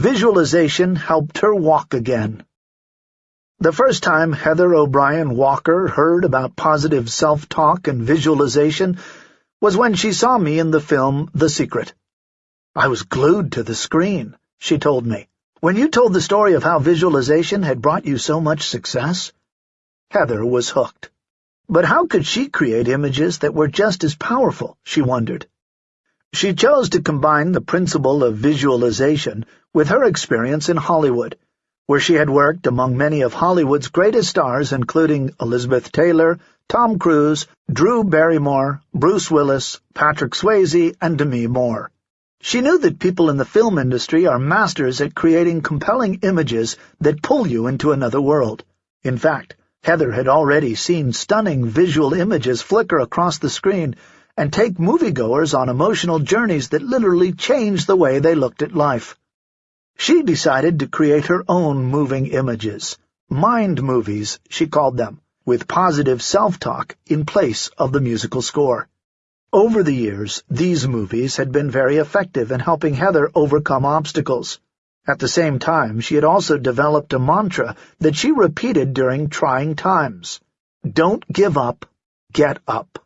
Visualization helped her walk again. The first time Heather O'Brien Walker heard about positive self-talk and visualization was when she saw me in the film The Secret. I was glued to the screen, she told me, when you told the story of how visualization had brought you so much success. Heather was hooked. But how could she create images that were just as powerful, she wondered. She chose to combine the principle of visualization with her experience in Hollywood, where she had worked among many of Hollywood's greatest stars including Elizabeth Taylor, Tom Cruise, Drew Barrymore, Bruce Willis, Patrick Swayze, and Demi Moore. She knew that people in the film industry are masters at creating compelling images that pull you into another world. In fact, Heather had already seen stunning visual images flicker across the screen and take moviegoers on emotional journeys that literally changed the way they looked at life. She decided to create her own moving images, mind movies, she called them, with positive self-talk in place of the musical score. Over the years, these movies had been very effective in helping Heather overcome obstacles. At the same time, she had also developed a mantra that she repeated during trying times. Don't give up, get up.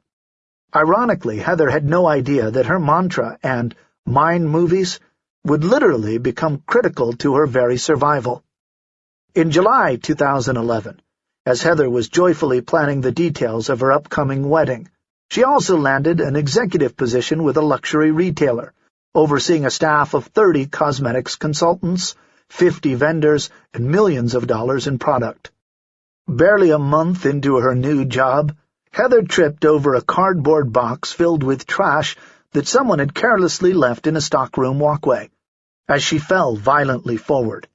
Ironically, Heather had no idea that her mantra and mind movies would literally become critical to her very survival. In July 2011, as Heather was joyfully planning the details of her upcoming wedding, she also landed an executive position with a luxury retailer, overseeing a staff of 30 cosmetics consultants, 50 vendors, and millions of dollars in product. Barely a month into her new job, Heather tripped over a cardboard box filled with trash that someone had carelessly left in a stockroom walkway. As she fell violently forward,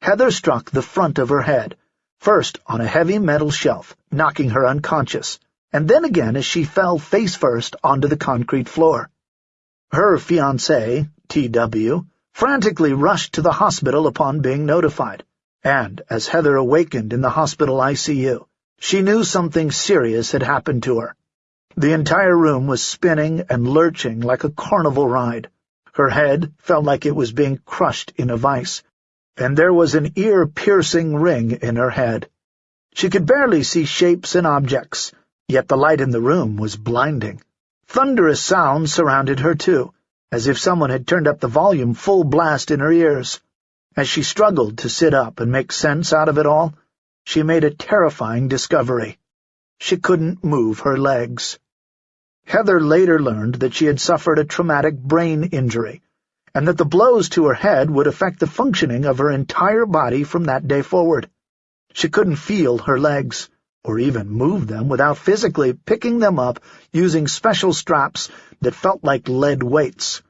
Heather struck the front of her head, first on a heavy metal shelf, knocking her unconscious, and then again as she fell face-first onto the concrete floor. Her fiancé, T.W., frantically rushed to the hospital upon being notified, and, as Heather awakened in the hospital ICU, she knew something serious had happened to her. The entire room was spinning and lurching like a carnival ride. Her head felt like it was being crushed in a vice, and there was an ear-piercing ring in her head. She could barely see shapes and objects, yet the light in the room was blinding. Thunderous sounds surrounded her, too, as if someone had turned up the volume full blast in her ears. As she struggled to sit up and make sense out of it all, she made a terrifying discovery. She couldn't move her legs. Heather later learned that she had suffered a traumatic brain injury, and that the blows to her head would affect the functioning of her entire body from that day forward. She couldn't feel her legs, or even move them without physically picking them up using special straps that felt like lead weights.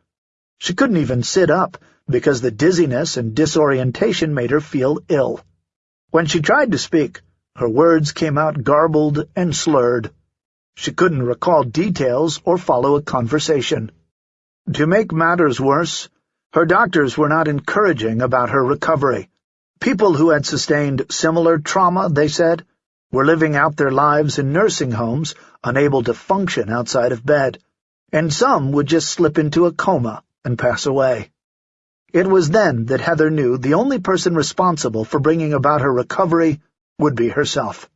She couldn't even sit up, because the dizziness and disorientation made her feel ill. When she tried to speak, her words came out garbled and slurred. She couldn't recall details or follow a conversation. To make matters worse, her doctors were not encouraging about her recovery. People who had sustained similar trauma, they said, were living out their lives in nursing homes, unable to function outside of bed, and some would just slip into a coma and pass away. It was then that Heather knew the only person responsible for bringing about her recovery would be herself.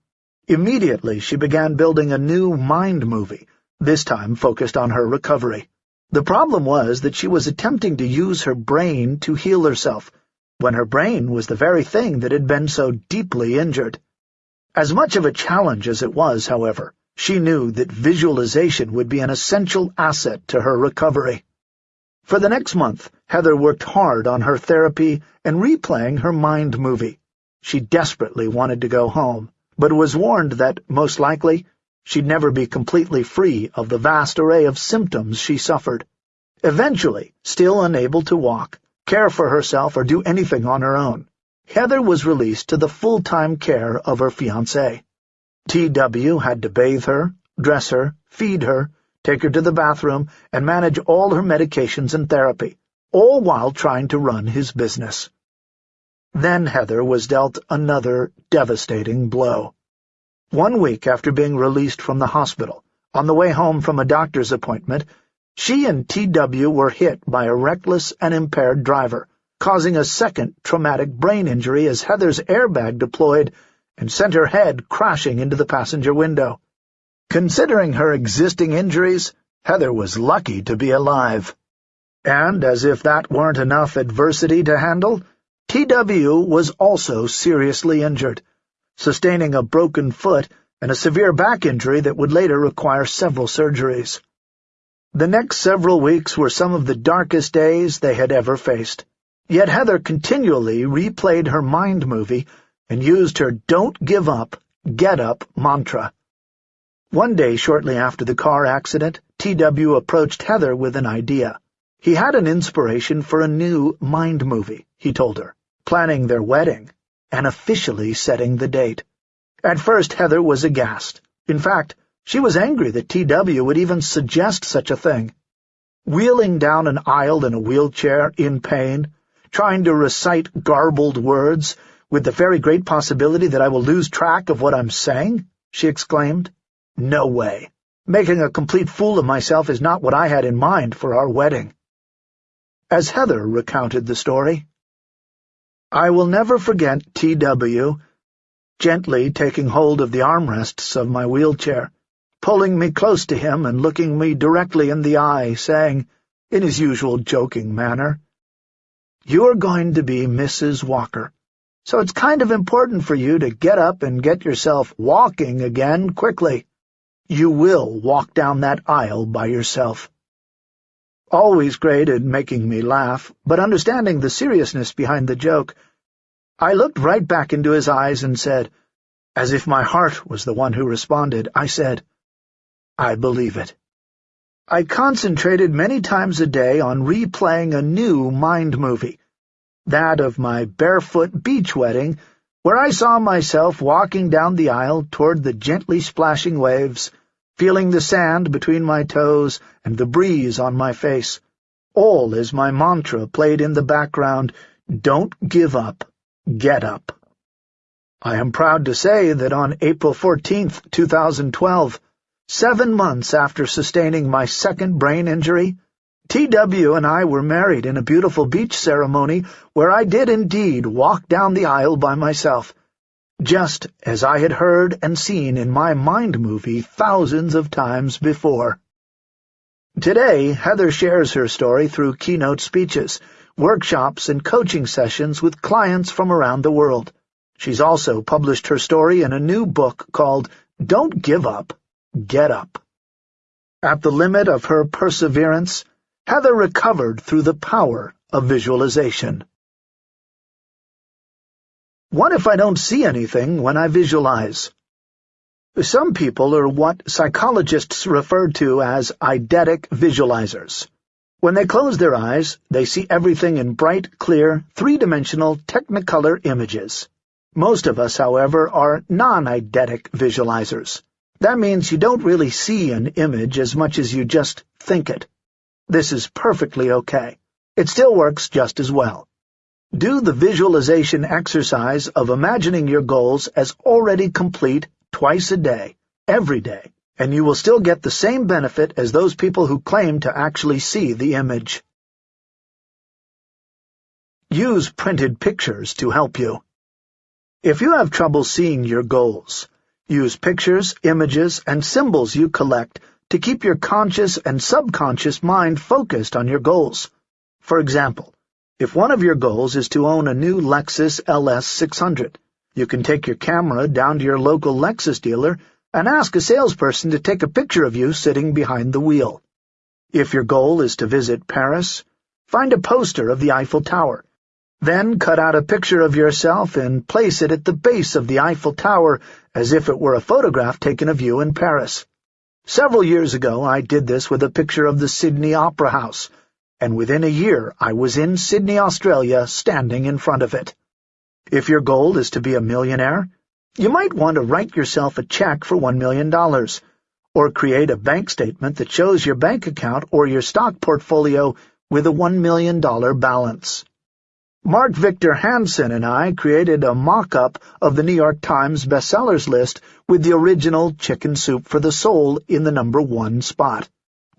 Immediately she began building a new mind movie, this time focused on her recovery. The problem was that she was attempting to use her brain to heal herself, when her brain was the very thing that had been so deeply injured. As much of a challenge as it was, however, she knew that visualization would be an essential asset to her recovery. For the next month, Heather worked hard on her therapy and replaying her mind movie. She desperately wanted to go home but was warned that, most likely, she'd never be completely free of the vast array of symptoms she suffered. Eventually, still unable to walk, care for herself, or do anything on her own, Heather was released to the full-time care of her fiancé. T.W. had to bathe her, dress her, feed her, take her to the bathroom, and manage all her medications and therapy, all while trying to run his business. Then Heather was dealt another devastating blow. One week after being released from the hospital, on the way home from a doctor's appointment, she and T.W. were hit by a reckless and impaired driver, causing a second traumatic brain injury as Heather's airbag deployed and sent her head crashing into the passenger window. Considering her existing injuries, Heather was lucky to be alive. And, as if that weren't enough adversity to handle, T.W. was also seriously injured, sustaining a broken foot and a severe back injury that would later require several surgeries. The next several weeks were some of the darkest days they had ever faced. Yet Heather continually replayed her mind movie and used her don't give up, get up mantra. One day shortly after the car accident, T.W. approached Heather with an idea. He had an inspiration for a new mind movie, he told her, planning their wedding and officially setting the date. At first Heather was aghast. In fact, she was angry that T.W. would even suggest such a thing. Wheeling down an aisle in a wheelchair, in pain, trying to recite garbled words, with the very great possibility that I will lose track of what I'm saying? she exclaimed. No way. Making a complete fool of myself is not what I had in mind for our wedding. As Heather recounted the story, I will never forget T.W. gently taking hold of the armrests of my wheelchair, pulling me close to him and looking me directly in the eye, saying, in his usual joking manner, You're going to be Mrs. Walker, so it's kind of important for you to get up and get yourself walking again quickly. You will walk down that aisle by yourself. Always great at making me laugh, but understanding the seriousness behind the joke, I looked right back into his eyes and said, as if my heart was the one who responded, I said, I believe it. I concentrated many times a day on replaying a new mind movie, that of my barefoot beach wedding, where I saw myself walking down the aisle toward the gently splashing waves, feeling the sand between my toes and the breeze on my face, all as my mantra played in the background, Don't give up, get up. I am proud to say that on April 14, 2012, seven months after sustaining my second brain injury, T.W. and I were married in a beautiful beach ceremony where I did indeed walk down the aisle by myself, just as I had heard and seen in my mind movie thousands of times before. Today, Heather shares her story through keynote speeches, workshops, and coaching sessions with clients from around the world. She's also published her story in a new book called Don't Give Up, Get Up. At the limit of her perseverance, Heather recovered through the power of visualization. What if I don't see anything when I visualize? Some people are what psychologists refer to as eidetic visualizers. When they close their eyes, they see everything in bright, clear, three-dimensional technicolor images. Most of us, however, are non-eidetic visualizers. That means you don't really see an image as much as you just think it. This is perfectly okay. It still works just as well. Do the visualization exercise of imagining your goals as already complete twice a day, every day, and you will still get the same benefit as those people who claim to actually see the image. Use printed pictures to help you. If you have trouble seeing your goals, use pictures, images, and symbols you collect to keep your conscious and subconscious mind focused on your goals. For example, if one of your goals is to own a new Lexus LS 600, you can take your camera down to your local Lexus dealer and ask a salesperson to take a picture of you sitting behind the wheel. If your goal is to visit Paris, find a poster of the Eiffel Tower. Then cut out a picture of yourself and place it at the base of the Eiffel Tower as if it were a photograph taken of you in Paris. Several years ago I did this with a picture of the Sydney Opera House, and within a year I was in Sydney, Australia, standing in front of it. If your goal is to be a millionaire, you might want to write yourself a check for $1 million, or create a bank statement that shows your bank account or your stock portfolio with a $1 million balance. Mark Victor Hansen and I created a mock-up of the New York Times bestsellers list with the original Chicken Soup for the Soul in the number one spot.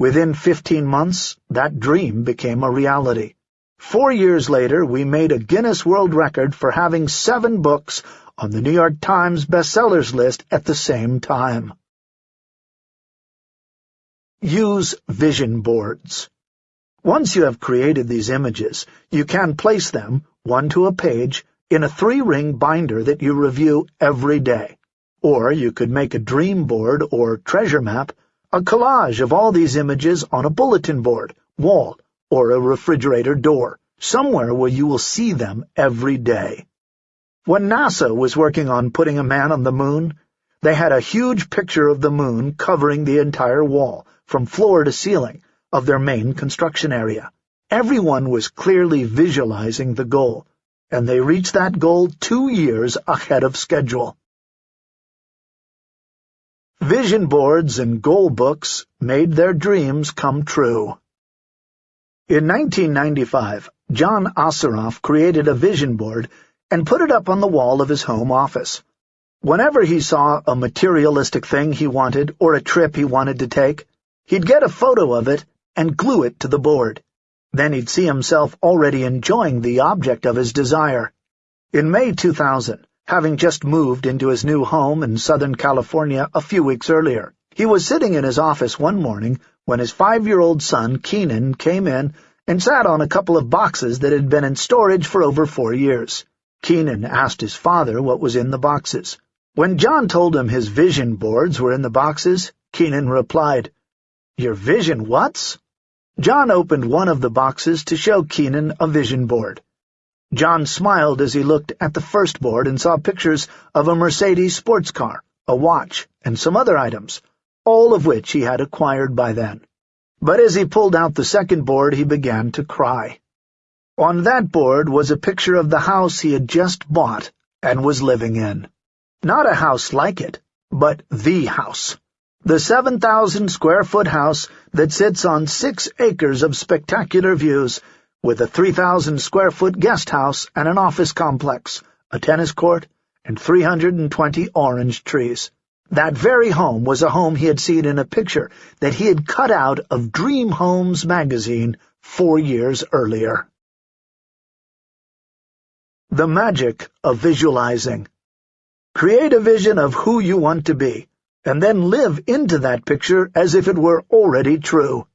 Within fifteen months, that dream became a reality. Four years later, we made a Guinness World Record for having seven books on the New York Times bestsellers list at the same time. Use vision boards. Once you have created these images, you can place them, one to a page, in a three-ring binder that you review every day. Or you could make a dream board or treasure map, a collage of all these images on a bulletin board, wall, or a refrigerator door, somewhere where you will see them every day. When NASA was working on putting a man on the moon, they had a huge picture of the moon covering the entire wall, from floor to ceiling, of their main construction area. Everyone was clearly visualizing the goal, and they reached that goal two years ahead of schedule. Vision boards and goal books made their dreams come true. In 1995, John Assaraf created a vision board and put it up on the wall of his home office. Whenever he saw a materialistic thing he wanted or a trip he wanted to take, he'd get a photo of it and glue it to the board. Then he'd see himself already enjoying the object of his desire. In May 2000, having just moved into his new home in Southern California a few weeks earlier, he was sitting in his office one morning when his five-year-old son, Keenan, came in and sat on a couple of boxes that had been in storage for over four years. Keenan asked his father what was in the boxes. When John told him his vision boards were in the boxes, Keenan replied, Your vision whats? John opened one of the boxes to show Keenan a vision board. John smiled as he looked at the first board and saw pictures of a Mercedes sports car, a watch, and some other items, all of which he had acquired by then. But as he pulled out the second board, he began to cry. On that board was a picture of the house he had just bought and was living in. Not a house like it, but the house. The 7,000-square-foot house that sits on six acres of spectacular views, with a 3,000-square-foot guest house and an office complex, a tennis court, and 320 orange trees. That very home was a home he had seen in a picture that he had cut out of Dream Homes magazine four years earlier. The Magic of Visualizing Create a vision of who you want to be, and then live into that picture as if it were already true.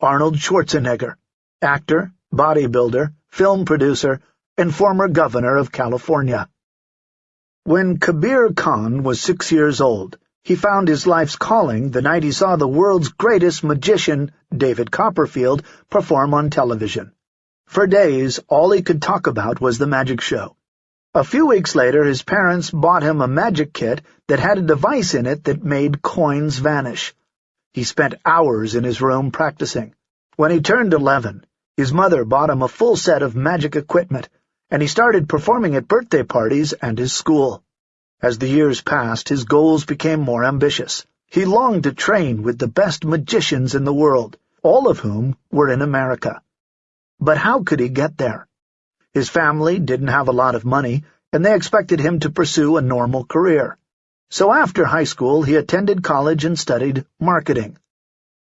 Arnold Schwarzenegger, actor, bodybuilder, film producer, and former governor of California. When Kabir Khan was six years old, he found his life's calling the night he saw the world's greatest magician, David Copperfield, perform on television. For days, all he could talk about was the magic show. A few weeks later, his parents bought him a magic kit that had a device in it that made coins vanish. He spent hours in his room practicing. When he turned eleven, his mother bought him a full set of magic equipment, and he started performing at birthday parties and his school. As the years passed, his goals became more ambitious. He longed to train with the best magicians in the world, all of whom were in America. But how could he get there? His family didn't have a lot of money, and they expected him to pursue a normal career. So after high school, he attended college and studied marketing.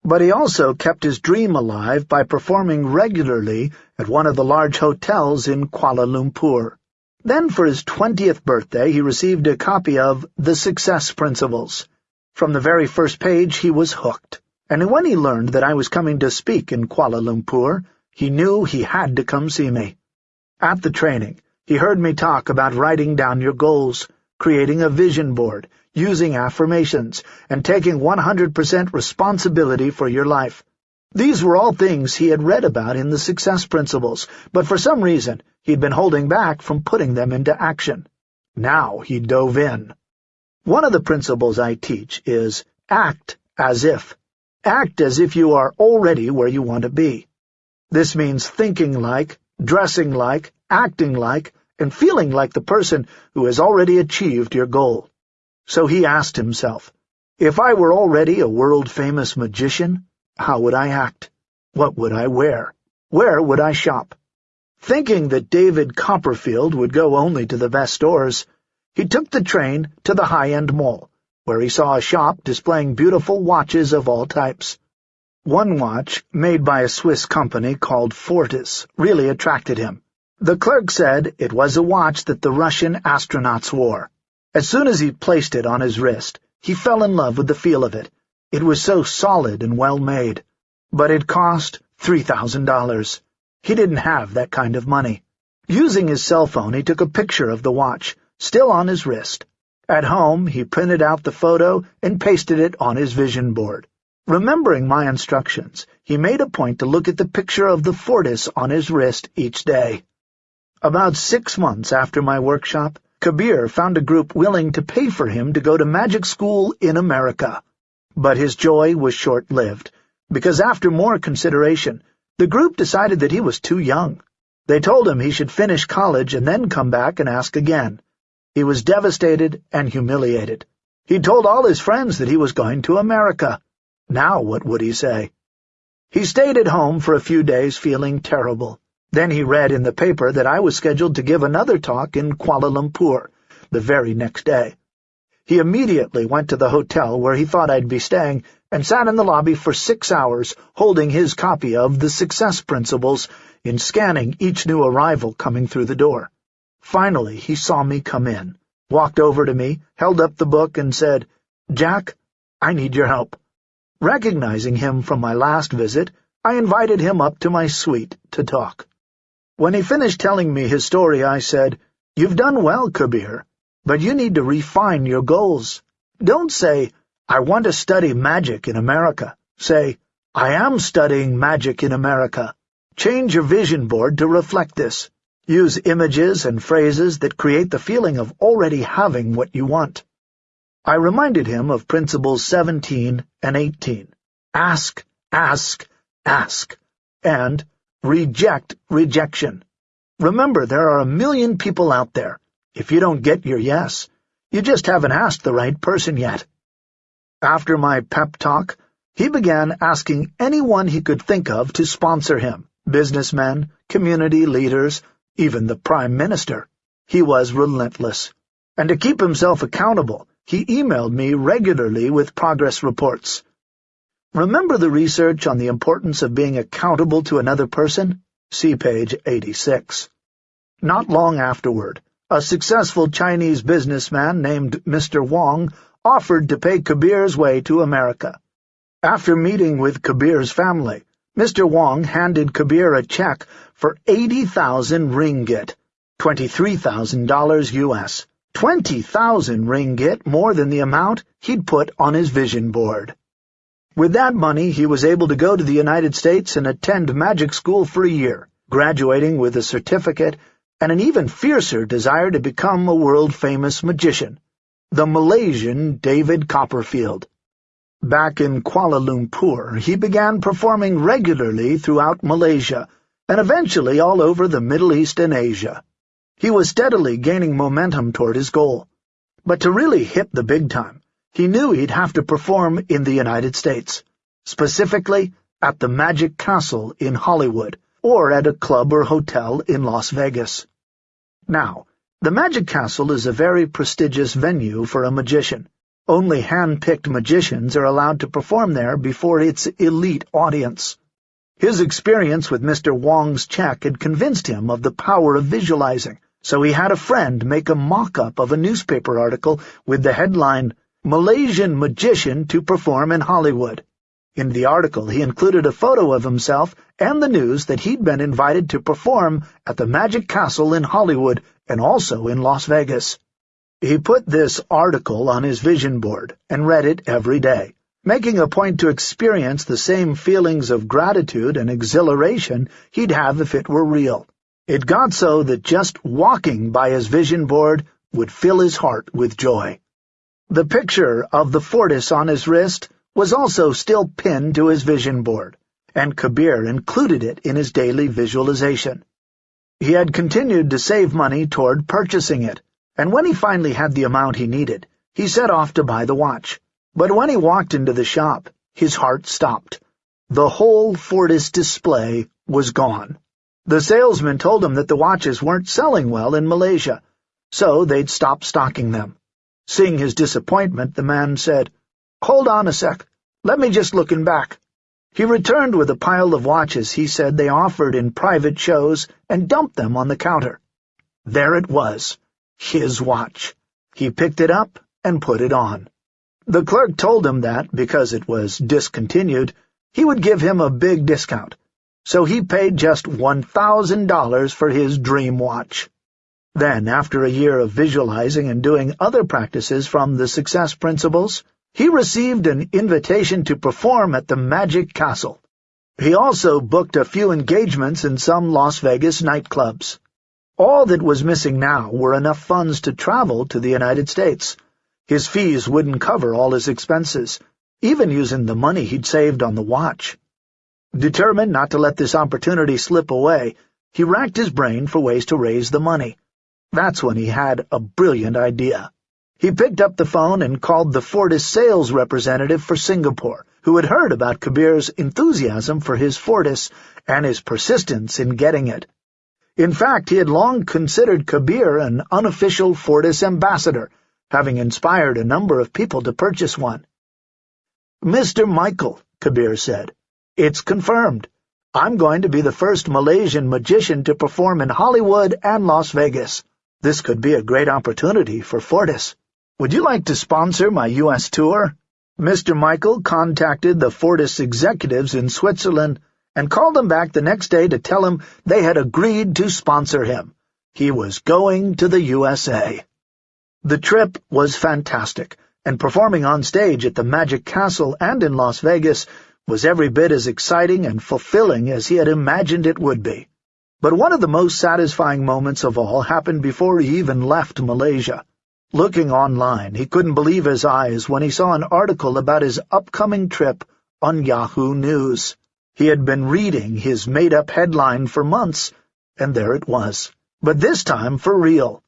But he also kept his dream alive by performing regularly at one of the large hotels in Kuala Lumpur. Then for his twentieth birthday he received a copy of The Success Principles. From the very first page he was hooked, and when he learned that I was coming to speak in Kuala Lumpur, he knew he had to come see me. At the training, he heard me talk about writing down your goals, creating a vision board, using affirmations, and taking 100% responsibility for your life. These were all things he had read about in the Success Principles, but for some reason he'd been holding back from putting them into action. Now he dove in. One of the principles I teach is act as if. Act as if you are already where you want to be. This means thinking like, dressing like, acting like, and feeling like the person who has already achieved your goal. So he asked himself, if I were already a world-famous magician, how would I act? What would I wear? Where would I shop? Thinking that David Copperfield would go only to the best stores, he took the train to the high-end mall, where he saw a shop displaying beautiful watches of all types. One watch, made by a Swiss company called Fortis, really attracted him. The clerk said it was a watch that the Russian astronauts wore. As soon as he placed it on his wrist, he fell in love with the feel of it. It was so solid and well made. But it cost $3,000. He didn't have that kind of money. Using his cell phone, he took a picture of the watch, still on his wrist. At home, he printed out the photo and pasted it on his vision board. Remembering my instructions, he made a point to look at the picture of the Fortis on his wrist each day. About six months after my workshop, Kabir found a group willing to pay for him to go to magic school in America. But his joy was short-lived, because after more consideration, the group decided that he was too young. They told him he should finish college and then come back and ask again. He was devastated and humiliated. He told all his friends that he was going to America. Now what would he say? He stayed at home for a few days feeling terrible. Then he read in the paper that I was scheduled to give another talk in Kuala Lumpur the very next day. He immediately went to the hotel where he thought I'd be staying and sat in the lobby for six hours holding his copy of The Success Principles in scanning each new arrival coming through the door. Finally, he saw me come in, walked over to me, held up the book, and said, Jack, I need your help. Recognizing him from my last visit, I invited him up to my suite to talk. When he finished telling me his story, I said, You've done well, Kabir, but you need to refine your goals. Don't say, I want to study magic in America. Say, I am studying magic in America. Change your vision board to reflect this. Use images and phrases that create the feeling of already having what you want. I reminded him of Principles 17 and 18. Ask, ask, ask, and Reject rejection. Remember, there are a million people out there. If you don't get your yes, you just haven't asked the right person yet. After my pep talk, he began asking anyone he could think of to sponsor him, businessmen, community leaders, even the Prime Minister. He was relentless. And to keep himself accountable, he emailed me regularly with progress reports. Remember the research on the importance of being accountable to another person? See page 86. Not long afterward, a successful Chinese businessman named Mr. Wong offered to pay Kabir's way to America. After meeting with Kabir's family, Mr. Wong handed Kabir a check for 80,000 ringgit, $23,000 U.S., 20,000 ringgit more than the amount he'd put on his vision board. With that money, he was able to go to the United States and attend magic school for a year, graduating with a certificate and an even fiercer desire to become a world-famous magician, the Malaysian David Copperfield. Back in Kuala Lumpur, he began performing regularly throughout Malaysia and eventually all over the Middle East and Asia. He was steadily gaining momentum toward his goal. But to really hit the big time, he knew he'd have to perform in the United States, specifically at the Magic Castle in Hollywood, or at a club or hotel in Las Vegas. Now, the Magic Castle is a very prestigious venue for a magician. Only hand-picked magicians are allowed to perform there before its elite audience. His experience with Mr. Wong's check had convinced him of the power of visualizing, so he had a friend make a mock-up of a newspaper article with the headline, Malaysian magician to perform in Hollywood. In the article, he included a photo of himself and the news that he'd been invited to perform at the Magic Castle in Hollywood and also in Las Vegas. He put this article on his vision board and read it every day, making a point to experience the same feelings of gratitude and exhilaration he'd have if it were real. It got so that just walking by his vision board would fill his heart with joy. The picture of the Fortis on his wrist was also still pinned to his vision board, and Kabir included it in his daily visualization. He had continued to save money toward purchasing it, and when he finally had the amount he needed, he set off to buy the watch. But when he walked into the shop, his heart stopped. The whole Fortis display was gone. The salesman told him that the watches weren't selling well in Malaysia, so they'd stop stocking them. Seeing his disappointment, the man said, Hold on a sec. Let me just look in back. He returned with a pile of watches he said they offered in private shows and dumped them on the counter. There it was, his watch. He picked it up and put it on. The clerk told him that, because it was discontinued, he would give him a big discount, so he paid just $1,000 for his dream watch. Then, after a year of visualizing and doing other practices from the success principles, he received an invitation to perform at the Magic Castle. He also booked a few engagements in some Las Vegas nightclubs. All that was missing now were enough funds to travel to the United States. His fees wouldn't cover all his expenses, even using the money he'd saved on the watch. Determined not to let this opportunity slip away, he racked his brain for ways to raise the money. That's when he had a brilliant idea. He picked up the phone and called the Fortis sales representative for Singapore, who had heard about Kabir's enthusiasm for his Fortis and his persistence in getting it. In fact, he had long considered Kabir an unofficial Fortis ambassador, having inspired a number of people to purchase one. Mr. Michael, Kabir said, it's confirmed. I'm going to be the first Malaysian magician to perform in Hollywood and Las Vegas. This could be a great opportunity for Fortis. Would you like to sponsor my U.S. tour? Mr. Michael contacted the Fortis executives in Switzerland and called them back the next day to tell him they had agreed to sponsor him. He was going to the USA. The trip was fantastic, and performing on stage at the Magic Castle and in Las Vegas was every bit as exciting and fulfilling as he had imagined it would be. But one of the most satisfying moments of all happened before he even left Malaysia. Looking online, he couldn't believe his eyes when he saw an article about his upcoming trip on Yahoo News. He had been reading his made-up headline for months, and there it was. But this time for real.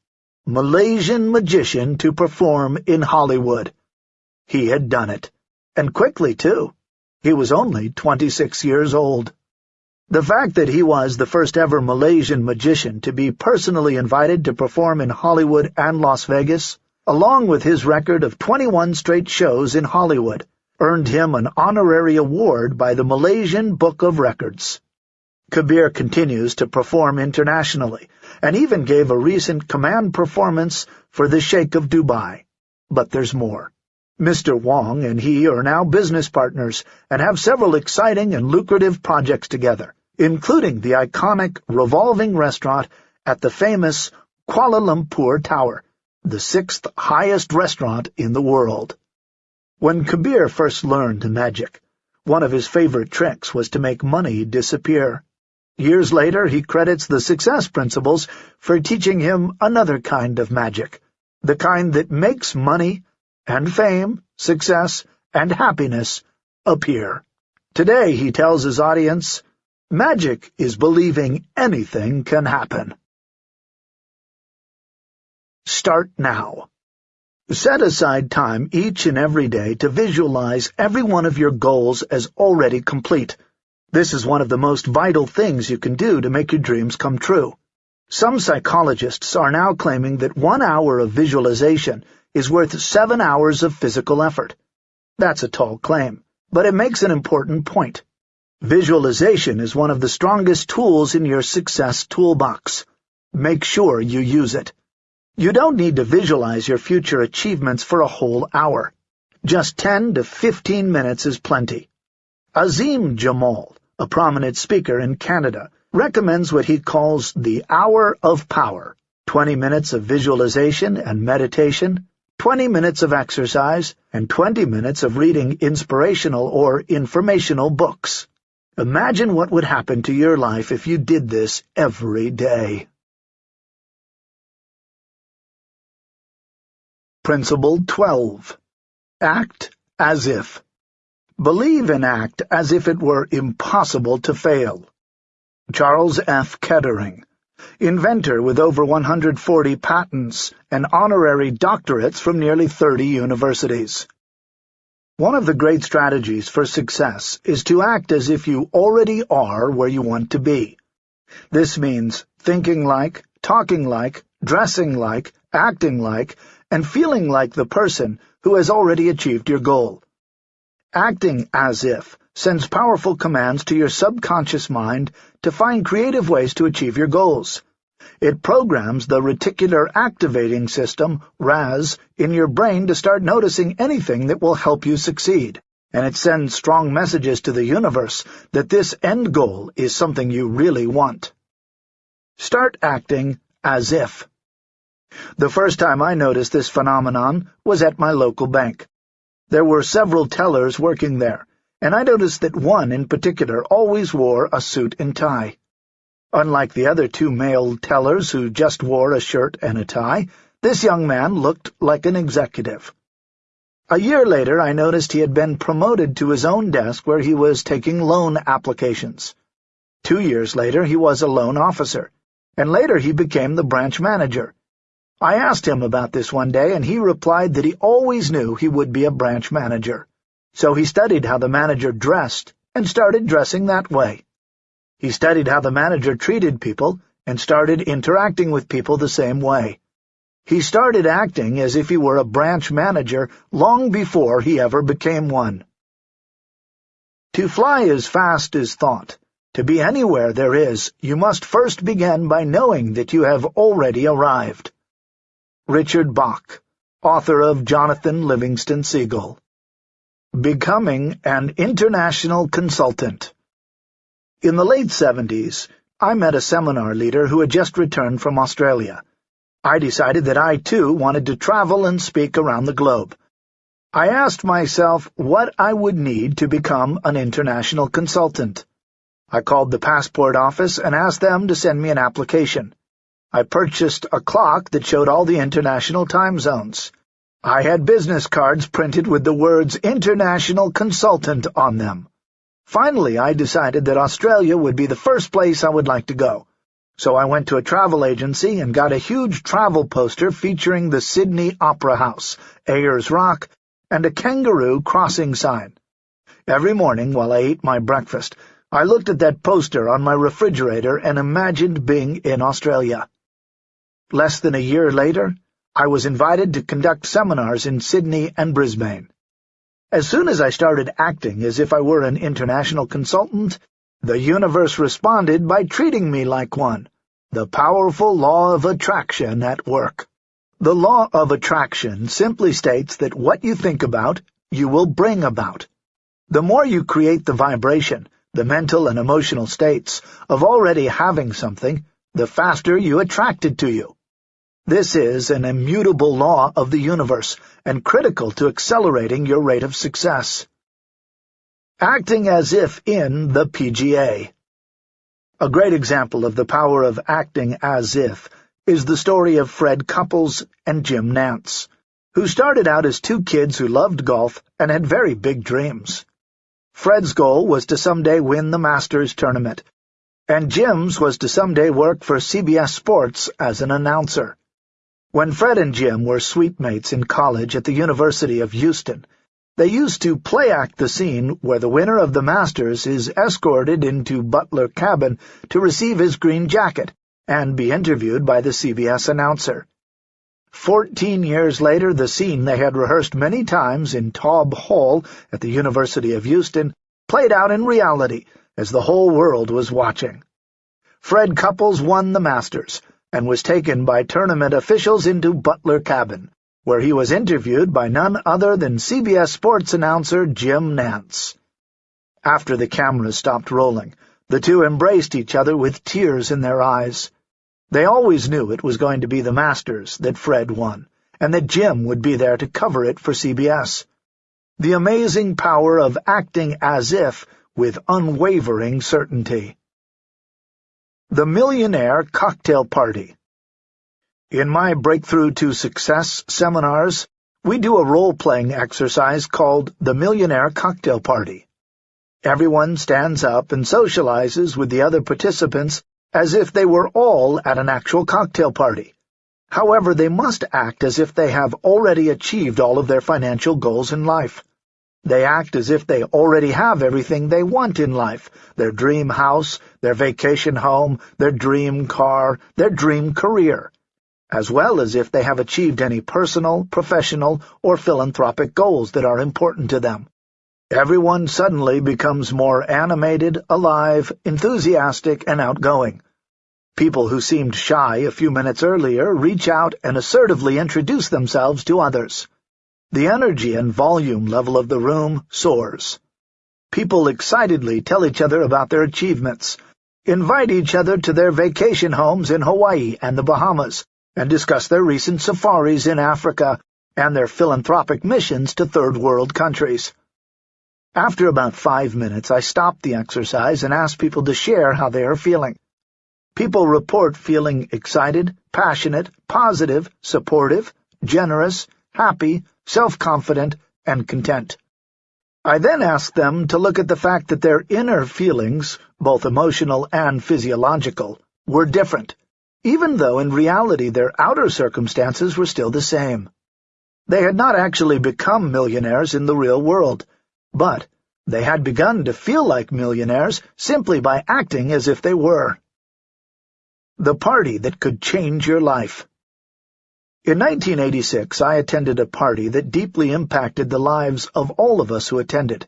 Malaysian magician to perform in Hollywood. He had done it. And quickly, too. He was only 26 years old. The fact that he was the first ever Malaysian magician to be personally invited to perform in Hollywood and Las Vegas, along with his record of 21 straight shows in Hollywood, earned him an honorary award by the Malaysian Book of Records. Kabir continues to perform internationally, and even gave a recent command performance for the Sheikh of Dubai. But there's more. Mr. Wong and he are now business partners and have several exciting and lucrative projects together, including the iconic revolving restaurant at the famous Kuala Lumpur Tower, the sixth highest restaurant in the world. When Kabir first learned magic, one of his favorite tricks was to make money disappear. Years later, he credits the success principles for teaching him another kind of magic, the kind that makes money and fame, success, and happiness appear. Today, he tells his audience, magic is believing anything can happen. Start now. Set aside time each and every day to visualize every one of your goals as already complete. This is one of the most vital things you can do to make your dreams come true. Some psychologists are now claiming that one hour of visualization is worth seven hours of physical effort. That's a tall claim, but it makes an important point. Visualization is one of the strongest tools in your success toolbox. Make sure you use it. You don't need to visualize your future achievements for a whole hour. Just 10 to 15 minutes is plenty. Azim Jamal, a prominent speaker in Canada, recommends what he calls the Hour of Power, 20 minutes of visualization and meditation, 20 minutes of exercise, and 20 minutes of reading inspirational or informational books. Imagine what would happen to your life if you did this every day. Principle 12. Act as if. Believe and act as if it were impossible to fail. Charles F. Kettering inventor with over 140 patents and honorary doctorates from nearly 30 universities. One of the great strategies for success is to act as if you already are where you want to be. This means thinking like, talking like, dressing like, acting like, and feeling like the person who has already achieved your goal. Acting as if sends powerful commands to your subconscious mind to find creative ways to achieve your goals. It programs the reticular activating system, RAS, in your brain to start noticing anything that will help you succeed, and it sends strong messages to the universe that this end goal is something you really want. Start acting as if. The first time I noticed this phenomenon was at my local bank. There were several tellers working there, and I noticed that one in particular always wore a suit and tie. Unlike the other two male tellers who just wore a shirt and a tie, this young man looked like an executive. A year later I noticed he had been promoted to his own desk where he was taking loan applications. Two years later he was a loan officer, and later he became the branch manager. I asked him about this one day, and he replied that he always knew he would be a branch manager. So he studied how the manager dressed and started dressing that way. He studied how the manager treated people and started interacting with people the same way. He started acting as if he were a branch manager long before he ever became one. To fly as fast as thought, to be anywhere there is, you must first begin by knowing that you have already arrived. Richard Bach, author of Jonathan Livingston Seagull. Becoming an International Consultant In the late seventies, I met a seminar leader who had just returned from Australia. I decided that I, too, wanted to travel and speak around the globe. I asked myself what I would need to become an international consultant. I called the passport office and asked them to send me an application. I purchased a clock that showed all the international time zones. I had business cards printed with the words International Consultant on them. Finally, I decided that Australia would be the first place I would like to go. So I went to a travel agency and got a huge travel poster featuring the Sydney Opera House, Ayers Rock, and a kangaroo crossing sign. Every morning while I ate my breakfast, I looked at that poster on my refrigerator and imagined being in Australia. Less than a year later, I was invited to conduct seminars in Sydney and Brisbane. As soon as I started acting as if I were an international consultant, the universe responded by treating me like one, the powerful law of attraction at work. The law of attraction simply states that what you think about, you will bring about. The more you create the vibration, the mental and emotional states, of already having something, the faster you attract it to you. This is an immutable law of the universe and critical to accelerating your rate of success. Acting as if in the PGA A great example of the power of acting as if is the story of Fred Couples and Jim Nantz, who started out as two kids who loved golf and had very big dreams. Fred's goal was to someday win the Masters tournament, and Jim's was to someday work for CBS Sports as an announcer. When Fred and Jim were suite-mates in college at the University of Houston, they used to play-act the scene where the winner of the Masters is escorted into Butler Cabin to receive his green jacket and be interviewed by the CBS announcer. Fourteen years later, the scene they had rehearsed many times in Taub Hall at the University of Houston played out in reality as the whole world was watching. Fred Couples won the Masters, and was taken by tournament officials into Butler Cabin, where he was interviewed by none other than CBS Sports announcer Jim Nantz. After the cameras stopped rolling, the two embraced each other with tears in their eyes. They always knew it was going to be the Masters that Fred won, and that Jim would be there to cover it for CBS. The amazing power of acting as if with unwavering certainty. The Millionaire Cocktail Party In my Breakthrough to Success seminars, we do a role-playing exercise called the Millionaire Cocktail Party. Everyone stands up and socializes with the other participants as if they were all at an actual cocktail party. However, they must act as if they have already achieved all of their financial goals in life. They act as if they already have everything they want in life, their dream house, their vacation home, their dream car, their dream career, as well as if they have achieved any personal, professional, or philanthropic goals that are important to them. Everyone suddenly becomes more animated, alive, enthusiastic, and outgoing. People who seemed shy a few minutes earlier reach out and assertively introduce themselves to others. The energy and volume level of the room soars. People excitedly tell each other about their achievements, invite each other to their vacation homes in Hawaii and the Bahamas, and discuss their recent safaris in Africa and their philanthropic missions to third world countries. After about five minutes, I stop the exercise and ask people to share how they are feeling. People report feeling excited, passionate, positive, supportive, generous, happy, self-confident, and content. I then asked them to look at the fact that their inner feelings, both emotional and physiological, were different, even though in reality their outer circumstances were still the same. They had not actually become millionaires in the real world, but they had begun to feel like millionaires simply by acting as if they were. The party that could change your life. In 1986, I attended a party that deeply impacted the lives of all of us who attended.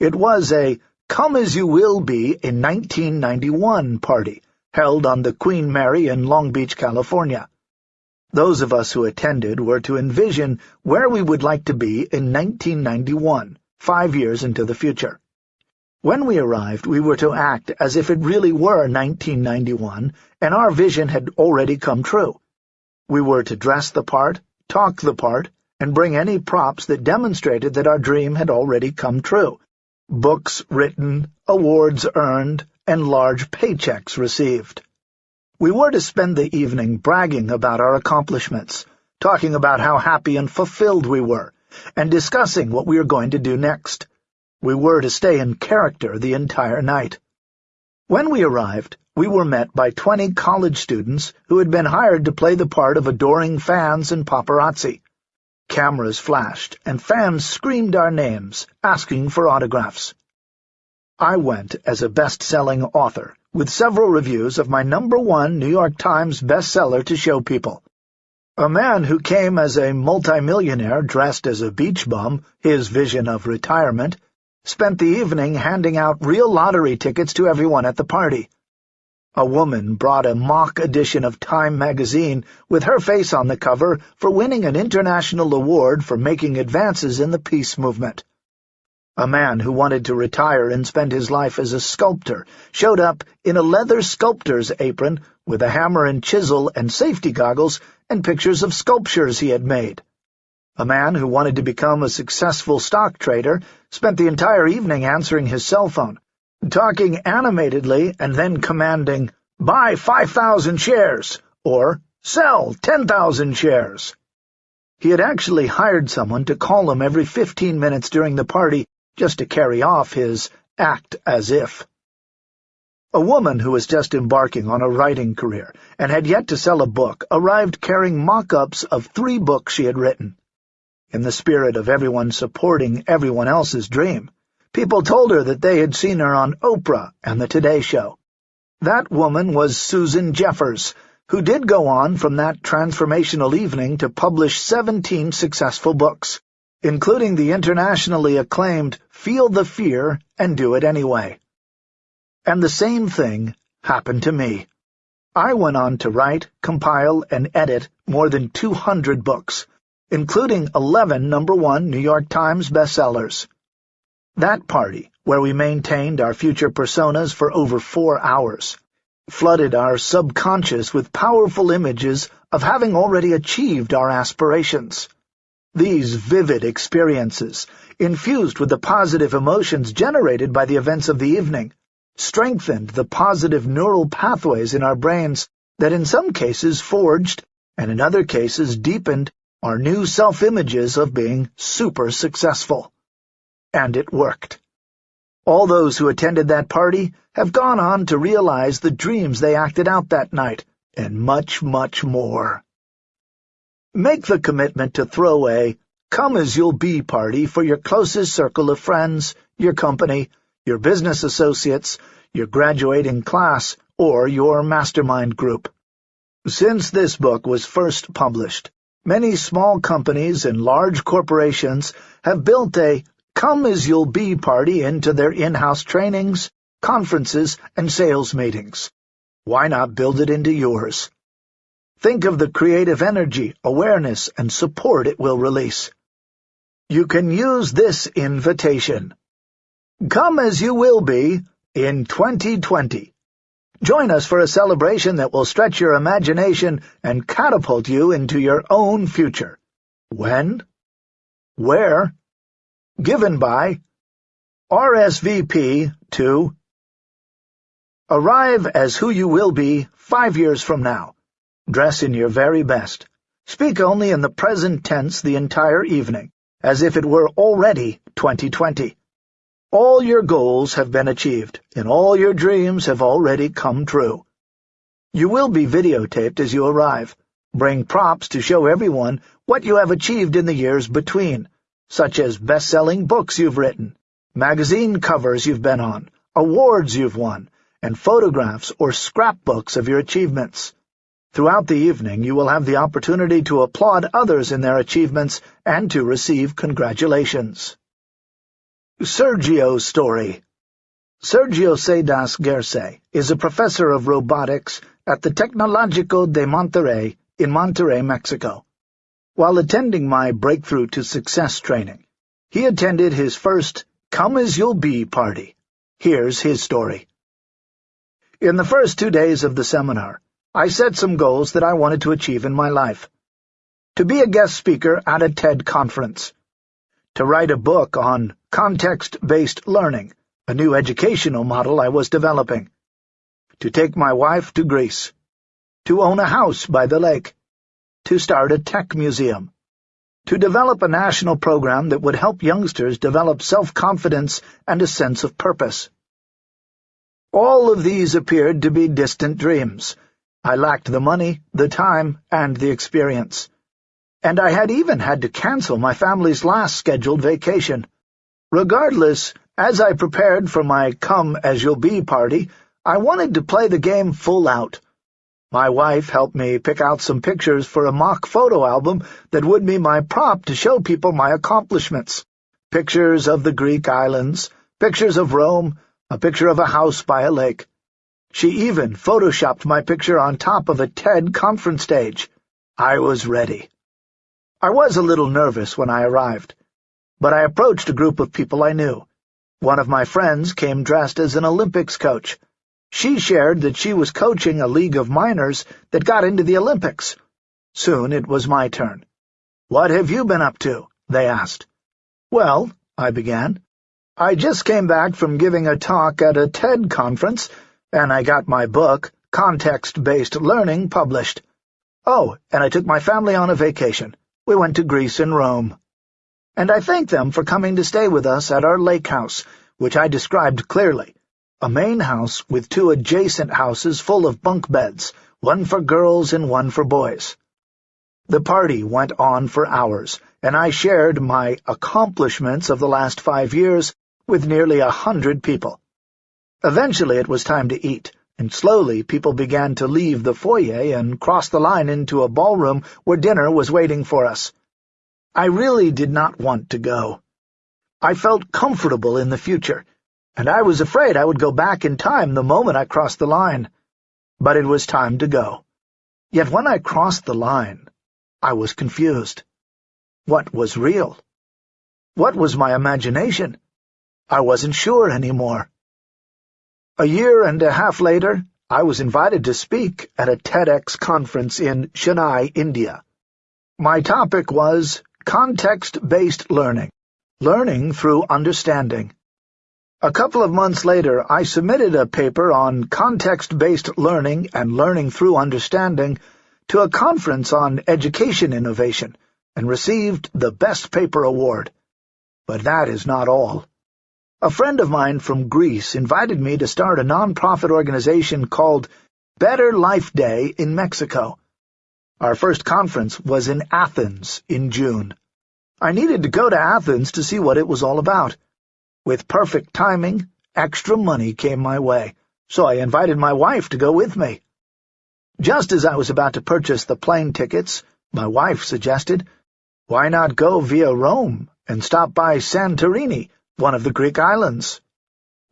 It was a Come As You Will Be in 1991 party, held on the Queen Mary in Long Beach, California. Those of us who attended were to envision where we would like to be in 1991, five years into the future. When we arrived, we were to act as if it really were 1991, and our vision had already come true. We were to dress the part, talk the part, and bring any props that demonstrated that our dream had already come true. Books written, awards earned, and large paychecks received. We were to spend the evening bragging about our accomplishments, talking about how happy and fulfilled we were, and discussing what we were going to do next. We were to stay in character the entire night. When we arrived, we were met by twenty college students who had been hired to play the part of adoring fans and paparazzi. Cameras flashed, and fans screamed our names, asking for autographs. I went as a best-selling author, with several reviews of my number one New York Times bestseller to show people. A man who came as a multimillionaire dressed as a beach bum, his vision of retirement, spent the evening handing out real lottery tickets to everyone at the party. A woman brought a mock edition of Time magazine with her face on the cover for winning an international award for making advances in the peace movement. A man who wanted to retire and spend his life as a sculptor showed up in a leather sculptor's apron with a hammer and chisel and safety goggles and pictures of sculptures he had made. A man who wanted to become a successful stock trader spent the entire evening answering his cell phone, talking animatedly and then commanding, buy 5,000 shares, or sell 10,000 shares. He had actually hired someone to call him every 15 minutes during the party just to carry off his act as if. A woman who was just embarking on a writing career and had yet to sell a book arrived carrying mock-ups of three books she had written. In the spirit of everyone supporting everyone else's dream, people told her that they had seen her on Oprah and The Today Show. That woman was Susan Jeffers, who did go on from that transformational evening to publish 17 successful books, including the internationally acclaimed Feel the Fear and Do It Anyway. And the same thing happened to me. I went on to write, compile, and edit more than 200 books, including 11 number one New York Times bestsellers. That party, where we maintained our future personas for over four hours, flooded our subconscious with powerful images of having already achieved our aspirations. These vivid experiences, infused with the positive emotions generated by the events of the evening, strengthened the positive neural pathways in our brains that in some cases forged, and in other cases deepened, our new self-images of being super successful. And it worked. All those who attended that party have gone on to realize the dreams they acted out that night, and much, much more. Make the commitment to throw a come-as-you'll-be party for your closest circle of friends, your company, your business associates, your graduating class, or your mastermind group. Since this book was first published, Many small companies and large corporations have built a come-as-you'll-be party into their in-house trainings, conferences, and sales meetings. Why not build it into yours? Think of the creative energy, awareness, and support it will release. You can use this invitation. Come as you will be in 2020. Join us for a celebration that will stretch your imagination and catapult you into your own future. When? Where? Given by RSVP to Arrive as who you will be five years from now. Dress in your very best. Speak only in the present tense the entire evening, as if it were already 2020. All your goals have been achieved, and all your dreams have already come true. You will be videotaped as you arrive. Bring props to show everyone what you have achieved in the years between, such as best-selling books you've written, magazine covers you've been on, awards you've won, and photographs or scrapbooks of your achievements. Throughout the evening you will have the opportunity to applaud others in their achievements and to receive congratulations. Sergio's Story Sergio Cedas Gerce is a professor of robotics at the Tecnológico de Monterrey in Monterrey, Mexico. While attending my Breakthrough to Success training, he attended his first Come As You'll Be party. Here's his story. In the first two days of the seminar, I set some goals that I wanted to achieve in my life. To be a guest speaker at a TED conference. To write a book on context-based learning, a new educational model I was developing. To take my wife to Greece. To own a house by the lake. To start a tech museum. To develop a national program that would help youngsters develop self-confidence and a sense of purpose. All of these appeared to be distant dreams. I lacked the money, the time, and the experience. And I had even had to cancel my family's last scheduled vacation. Regardless, as I prepared for my come-as-you'll-be party, I wanted to play the game full out. My wife helped me pick out some pictures for a mock photo album that would be my prop to show people my accomplishments. Pictures of the Greek islands, pictures of Rome, a picture of a house by a lake. She even photoshopped my picture on top of a TED conference stage. I was ready. I was a little nervous when I arrived, but I approached a group of people I knew. One of my friends came dressed as an Olympics coach. She shared that she was coaching a league of minors that got into the Olympics. Soon it was my turn. "'What have you been up to?' they asked. "'Well,' I began, I just came back from giving a talk at a TED conference, and I got my book, Context-Based Learning, published. Oh, and I took my family on a vacation. We went to Greece and Rome. And I thanked them for coming to stay with us at our lake house, which I described clearly. A main house with two adjacent houses full of bunk beds, one for girls and one for boys. The party went on for hours, and I shared my accomplishments of the last five years with nearly a hundred people. Eventually it was time to eat, and slowly people began to leave the foyer and cross the line into a ballroom where dinner was waiting for us. I really did not want to go. I felt comfortable in the future, and I was afraid I would go back in time the moment I crossed the line. But it was time to go. Yet when I crossed the line, I was confused. What was real? What was my imagination? I wasn't sure anymore. A year and a half later, I was invited to speak at a TEDx conference in Chennai, India. My topic was Context-Based Learning, Learning Through Understanding. A couple of months later, I submitted a paper on context-based learning and learning through understanding to a conference on education innovation and received the Best Paper Award. But that is not all. A friend of mine from Greece invited me to start a non-profit organization called Better Life Day in Mexico. Our first conference was in Athens in June. I needed to go to Athens to see what it was all about. With perfect timing, extra money came my way, so I invited my wife to go with me. Just as I was about to purchase the plane tickets, my wife suggested, why not go via Rome and stop by Santorini, one of the Greek islands.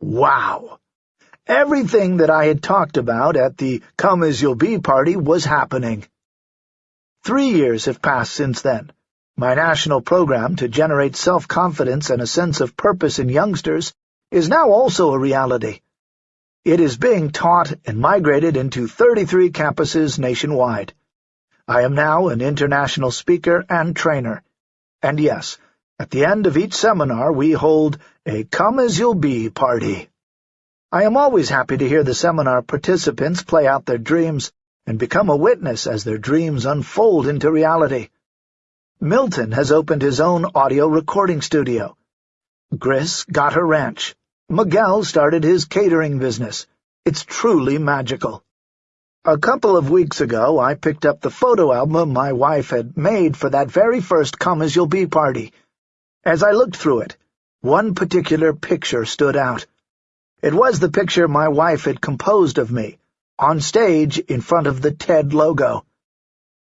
Wow! Everything that I had talked about at the Come-As-You'll-Be party was happening. Three years have passed since then. My national program to generate self-confidence and a sense of purpose in youngsters is now also a reality. It is being taught and migrated into 33 campuses nationwide. I am now an international speaker and trainer. And yes, at the end of each seminar we hold a come-as-you'll-be party. I am always happy to hear the seminar participants play out their dreams and become a witness as their dreams unfold into reality. Milton has opened his own audio recording studio. Gris got her ranch. Miguel started his catering business. It's truly magical. A couple of weeks ago, I picked up the photo album my wife had made for that very first Come-As-You'll-Be party. As I looked through it, one particular picture stood out. It was the picture my wife had composed of me, on stage in front of the TED logo.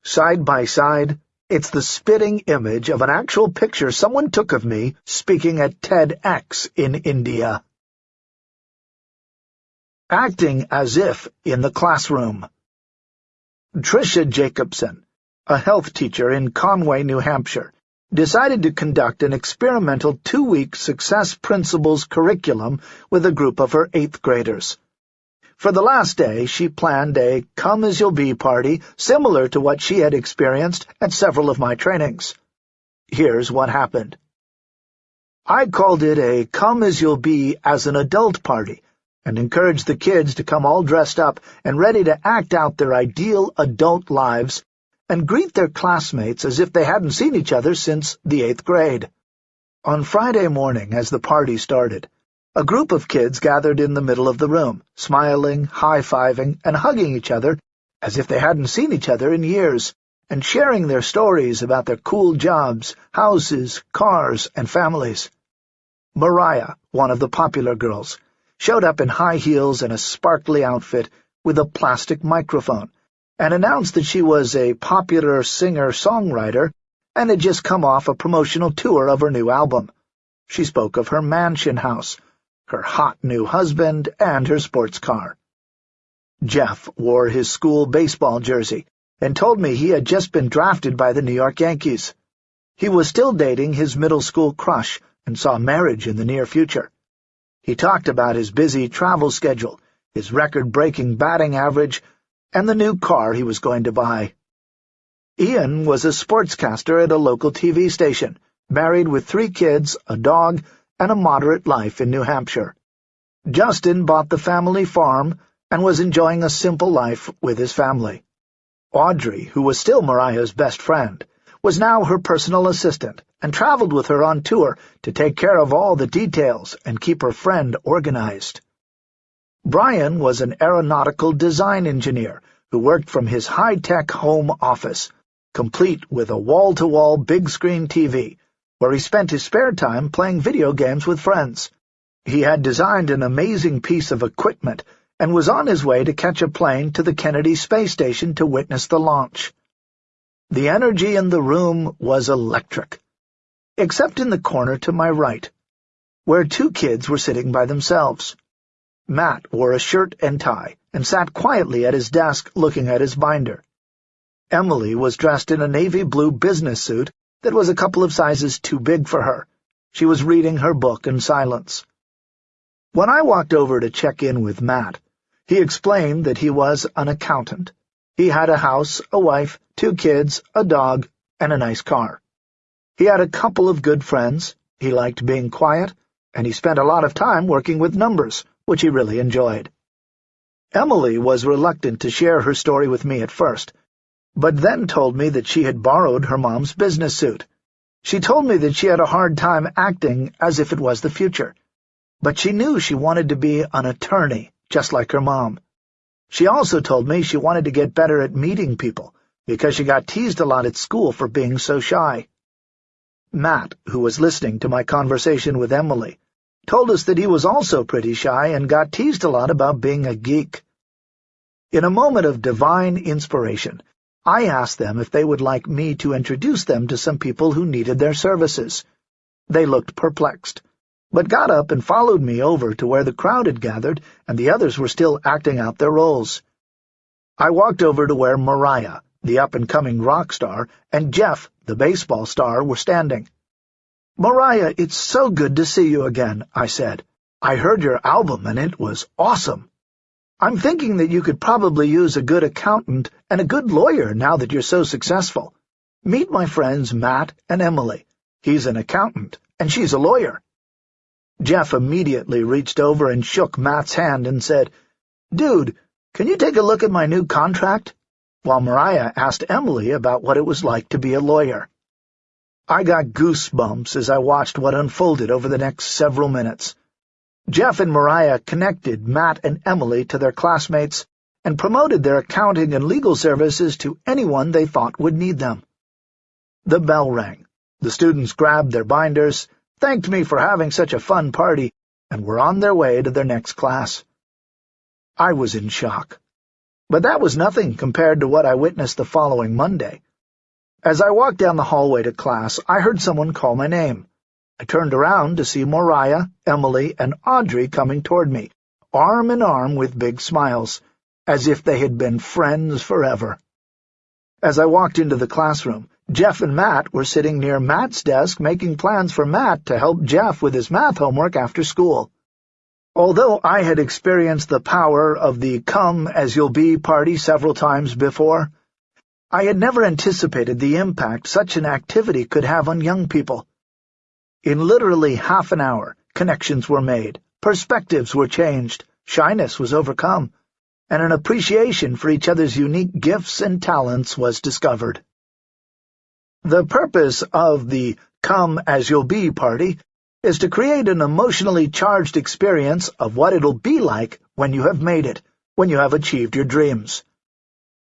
Side by side, it's the spitting image of an actual picture someone took of me speaking at TEDx in India. Acting as if in the classroom. Tricia Jacobson, a health teacher in Conway, New Hampshire, decided to conduct an experimental two-week Success Principles curriculum with a group of her eighth graders. For the last day, she planned a come-as-you'll-be party similar to what she had experienced at several of my trainings. Here's what happened. I called it a come-as-you'll-be as an adult party, and encouraged the kids to come all dressed up and ready to act out their ideal adult lives and greet their classmates as if they hadn't seen each other since the eighth grade. On Friday morning, as the party started, a group of kids gathered in the middle of the room, smiling, high-fiving, and hugging each other as if they hadn't seen each other in years, and sharing their stories about their cool jobs, houses, cars, and families. Mariah, one of the popular girls, showed up in high heels and a sparkly outfit with a plastic microphone, and announced that she was a popular singer-songwriter and had just come off a promotional tour of her new album. She spoke of her mansion house, her hot new husband, and her sports car. Jeff wore his school baseball jersey and told me he had just been drafted by the New York Yankees. He was still dating his middle school crush and saw marriage in the near future. He talked about his busy travel schedule, his record-breaking batting average, and the new car he was going to buy. Ian was a sportscaster at a local TV station, married with three kids, a dog, and a moderate life in New Hampshire. Justin bought the family farm and was enjoying a simple life with his family. Audrey, who was still Mariah's best friend, was now her personal assistant and traveled with her on tour to take care of all the details and keep her friend organized. Brian was an aeronautical design engineer who worked from his high-tech home office, complete with a wall-to-wall big-screen TV, where he spent his spare time playing video games with friends. He had designed an amazing piece of equipment and was on his way to catch a plane to the Kennedy Space Station to witness the launch. The energy in the room was electric, except in the corner to my right, where two kids were sitting by themselves. Matt wore a shirt and tie and sat quietly at his desk looking at his binder. Emily was dressed in a navy blue business suit that was a couple of sizes too big for her. She was reading her book in silence. When I walked over to check in with Matt, he explained that he was an accountant. He had a house, a wife, two kids, a dog, and a nice car. He had a couple of good friends, he liked being quiet, and he spent a lot of time working with numbers, which he really enjoyed. Emily was reluctant to share her story with me at first, but then told me that she had borrowed her mom's business suit. She told me that she had a hard time acting as if it was the future, but she knew she wanted to be an attorney, just like her mom. She also told me she wanted to get better at meeting people, because she got teased a lot at school for being so shy. Matt, who was listening to my conversation with Emily, told us that he was also pretty shy and got teased a lot about being a geek. In a moment of divine inspiration, I asked them if they would like me to introduce them to some people who needed their services. They looked perplexed, but got up and followed me over to where the crowd had gathered and the others were still acting out their roles. I walked over to where Mariah, the up-and-coming rock star, and Jeff, the baseball star, were standing. "'Mariah, it's so good to see you again,' I said. "'I heard your album, and it was awesome. I'm thinking that you could probably use a good accountant and a good lawyer now that you're so successful. Meet my friends Matt and Emily. He's an accountant, and she's a lawyer.' Jeff immediately reached over and shook Matt's hand and said, "'Dude, can you take a look at my new contract?' while Mariah asked Emily about what it was like to be a lawyer. I got goosebumps as I watched what unfolded over the next several minutes. Jeff and Mariah connected Matt and Emily to their classmates and promoted their accounting and legal services to anyone they thought would need them. The bell rang. The students grabbed their binders, thanked me for having such a fun party, and were on their way to their next class. I was in shock. But that was nothing compared to what I witnessed the following Monday. As I walked down the hallway to class, I heard someone call my name. I turned around to see Mariah, Emily, and Audrey coming toward me, arm in arm with big smiles, as if they had been friends forever. As I walked into the classroom, Jeff and Matt were sitting near Matt's desk making plans for Matt to help Jeff with his math homework after school. Although I had experienced the power of the come-as-you'll-be party several times before, I had never anticipated the impact such an activity could have on young people. In literally half an hour, connections were made, perspectives were changed, shyness was overcome, and an appreciation for each other's unique gifts and talents was discovered. The purpose of the come-as-you'll-be party is to create an emotionally charged experience of what it'll be like when you have made it, when you have achieved your dreams.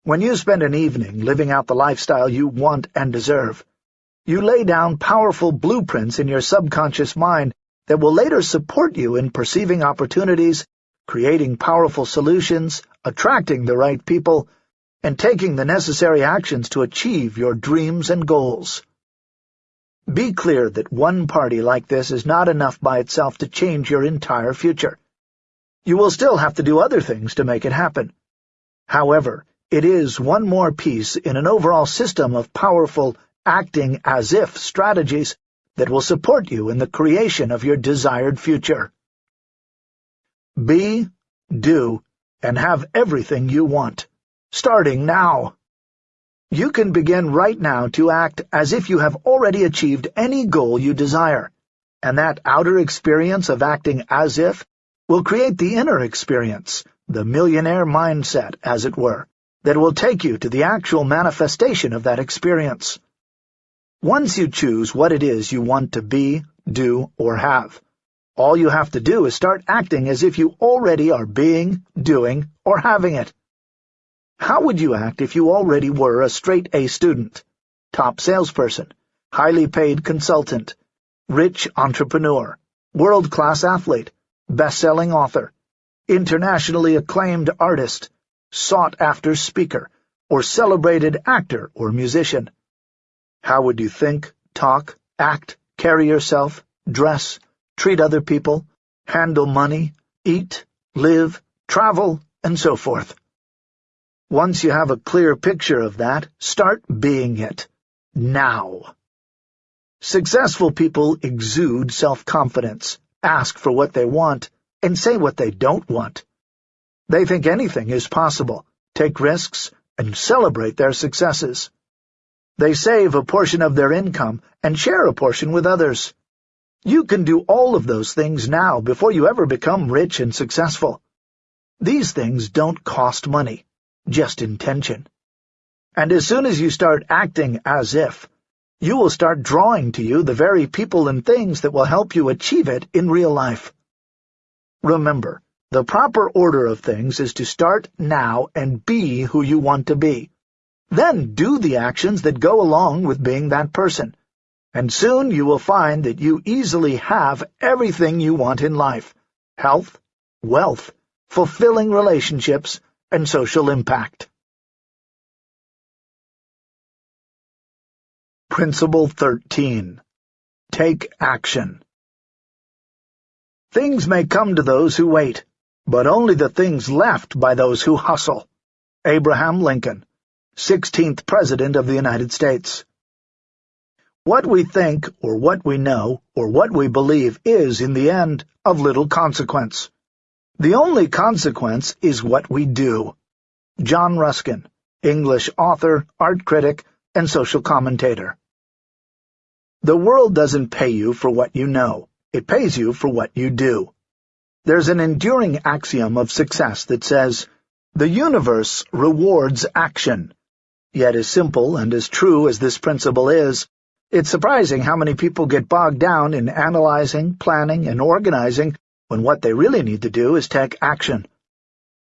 When you spend an evening living out the lifestyle you want and deserve, you lay down powerful blueprints in your subconscious mind that will later support you in perceiving opportunities, creating powerful solutions, attracting the right people, and taking the necessary actions to achieve your dreams and goals. Be clear that one party like this is not enough by itself to change your entire future. You will still have to do other things to make it happen. However, it is one more piece in an overall system of powerful acting-as-if strategies that will support you in the creation of your desired future. Be, do, and have everything you want, starting now. You can begin right now to act as if you have already achieved any goal you desire, and that outer experience of acting as if will create the inner experience, the millionaire mindset, as it were that will take you to the actual manifestation of that experience. Once you choose what it is you want to be, do, or have, all you have to do is start acting as if you already are being, doing, or having it. How would you act if you already were a straight-A student, top salesperson, highly paid consultant, rich entrepreneur, world-class athlete, best-selling author, internationally acclaimed artist, sought-after speaker, or celebrated actor or musician. How would you think, talk, act, carry yourself, dress, treat other people, handle money, eat, live, travel, and so forth? Once you have a clear picture of that, start being it. Now. Successful people exude self-confidence, ask for what they want, and say what they don't want. They think anything is possible, take risks, and celebrate their successes. They save a portion of their income and share a portion with others. You can do all of those things now before you ever become rich and successful. These things don't cost money, just intention. And as soon as you start acting as if, you will start drawing to you the very people and things that will help you achieve it in real life. Remember, the proper order of things is to start now and be who you want to be. Then do the actions that go along with being that person. And soon you will find that you easily have everything you want in life. Health, wealth, fulfilling relationships, and social impact. Principle 13. Take action. Things may come to those who wait, but only the things left by those who hustle. Abraham Lincoln, 16th President of the United States. What we think, or what we know, or what we believe is, in the end, of little consequence. The only consequence is what we do. John Ruskin, English author, art critic, and social commentator. The world doesn't pay you for what you know. It pays you for what you do. There's an enduring axiom of success that says, the universe rewards action. Yet as simple and as true as this principle is, it's surprising how many people get bogged down in analyzing, planning, and organizing when what they really need to do is take action.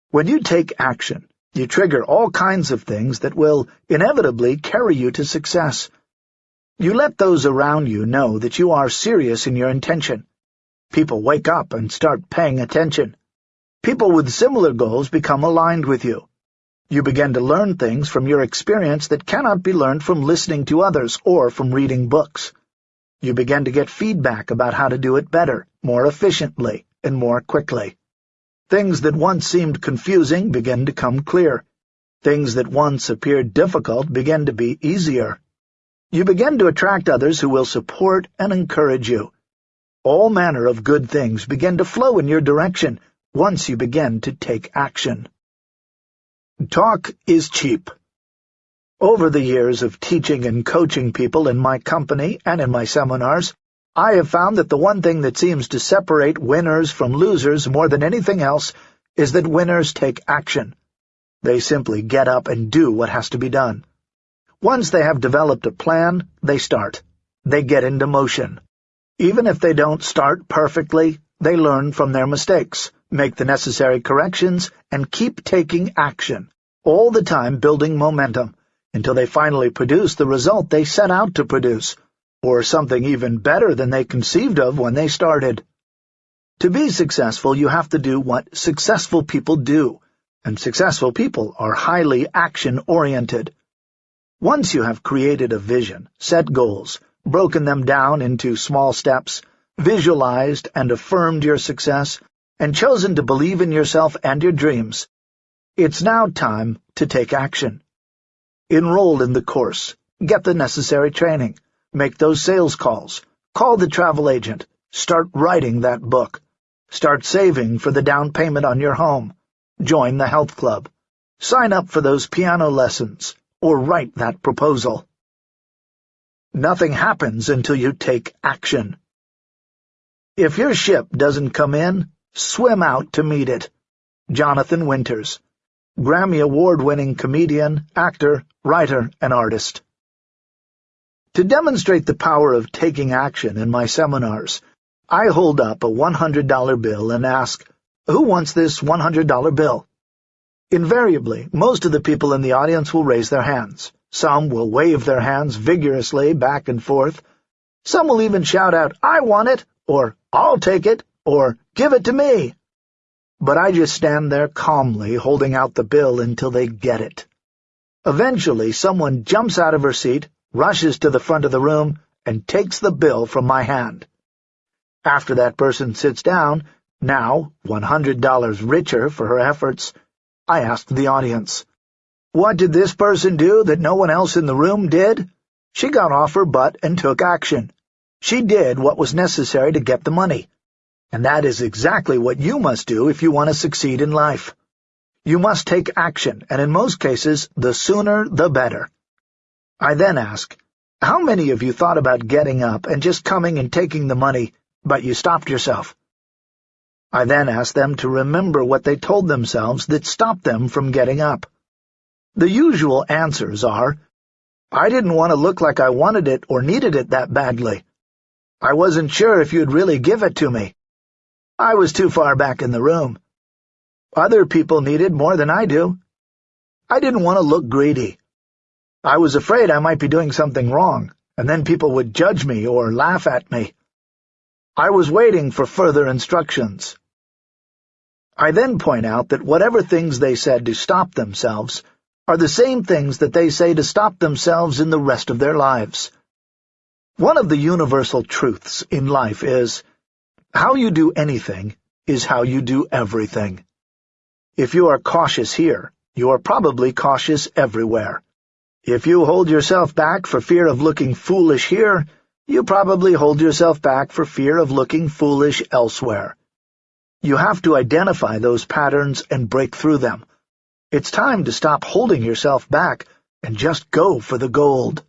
When you take action, you trigger all kinds of things that will inevitably carry you to success. You let those around you know that you are serious in your intention. People wake up and start paying attention. People with similar goals become aligned with you. You begin to learn things from your experience that cannot be learned from listening to others or from reading books. You begin to get feedback about how to do it better, more efficiently, and more quickly. Things that once seemed confusing begin to come clear. Things that once appeared difficult begin to be easier. You begin to attract others who will support and encourage you. All manner of good things begin to flow in your direction once you begin to take action. Talk is cheap. Over the years of teaching and coaching people in my company and in my seminars, I have found that the one thing that seems to separate winners from losers more than anything else is that winners take action. They simply get up and do what has to be done. Once they have developed a plan, they start. They get into motion. Even if they don't start perfectly, they learn from their mistakes, make the necessary corrections, and keep taking action, all the time building momentum, until they finally produce the result they set out to produce, or something even better than they conceived of when they started. To be successful, you have to do what successful people do, and successful people are highly action-oriented. Once you have created a vision, set goals, broken them down into small steps, visualized and affirmed your success, and chosen to believe in yourself and your dreams, it's now time to take action. Enroll in the course, get the necessary training, Make those sales calls. Call the travel agent. Start writing that book. Start saving for the down payment on your home. Join the health club. Sign up for those piano lessons, or write that proposal. Nothing happens until you take action. If your ship doesn't come in, swim out to meet it. Jonathan Winters, Grammy Award-winning comedian, actor, writer, and artist. To demonstrate the power of taking action in my seminars, I hold up a $100 bill and ask, who wants this $100 bill? Invariably, most of the people in the audience will raise their hands. Some will wave their hands vigorously back and forth. Some will even shout out, I want it, or I'll take it, or give it to me. But I just stand there calmly holding out the bill until they get it. Eventually, someone jumps out of her seat, rushes to the front of the room, and takes the bill from my hand. After that person sits down, now $100 richer for her efforts, I ask the audience, What did this person do that no one else in the room did? She got off her butt and took action. She did what was necessary to get the money. And that is exactly what you must do if you want to succeed in life. You must take action, and in most cases, the sooner the better. I then ask, how many of you thought about getting up and just coming and taking the money, but you stopped yourself? I then ask them to remember what they told themselves that stopped them from getting up. The usual answers are, I didn't want to look like I wanted it or needed it that badly. I wasn't sure if you'd really give it to me. I was too far back in the room. Other people need it more than I do. I didn't want to look greedy. I was afraid I might be doing something wrong, and then people would judge me or laugh at me. I was waiting for further instructions. I then point out that whatever things they said to stop themselves are the same things that they say to stop themselves in the rest of their lives. One of the universal truths in life is, how you do anything is how you do everything. If you are cautious here, you are probably cautious everywhere. If you hold yourself back for fear of looking foolish here, you probably hold yourself back for fear of looking foolish elsewhere. You have to identify those patterns and break through them. It's time to stop holding yourself back and just go for the gold.